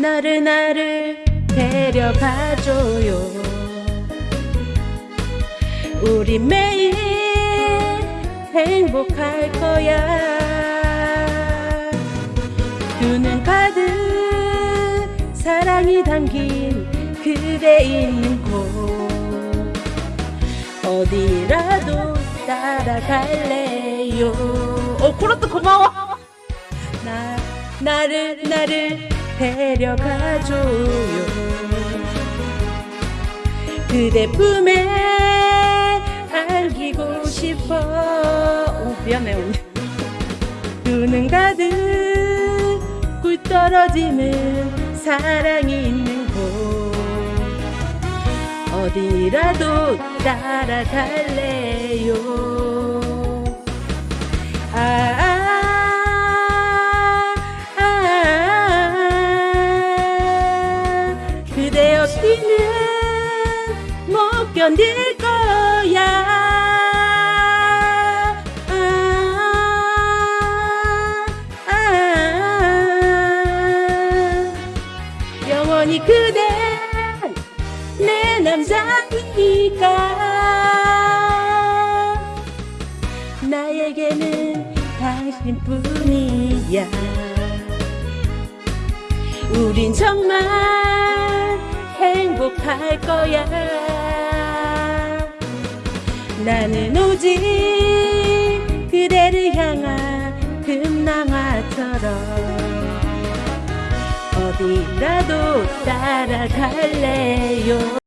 나를 나를 데려가줘요. 우리 매일 행복할 거야. 두 눈 가득 사랑이 담긴 그대 있는 곳 어디라도 따라갈래요? 어 코러스 고마워. 나 나를 나를 데려가줘요. 그대 품에 안기고 싶어. 오, 미안해 언니 두눈 가득 꿀 떨어지는 사랑이 있는 곳. 어디라도 따라갈래요 없이는 못 견딜 거야. 아, 아, 아, 영원히 그대 내 남자니까. 나에게는 당신뿐이야. 우린 정말 할 거야. 나는 오직 그대를 향한 금낭화처럼 어디라도 따라갈래요